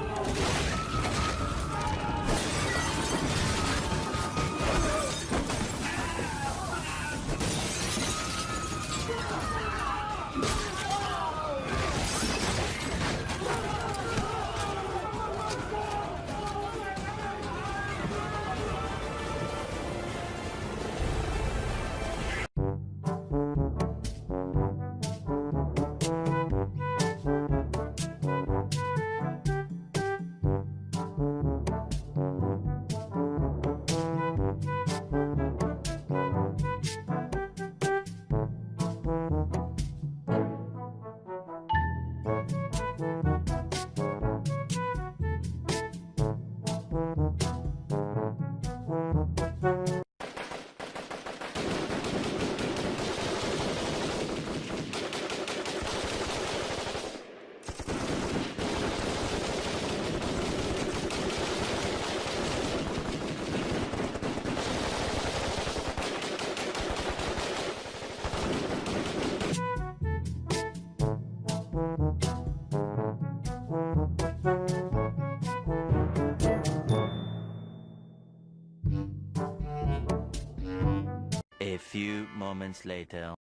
Oh, A few moments later.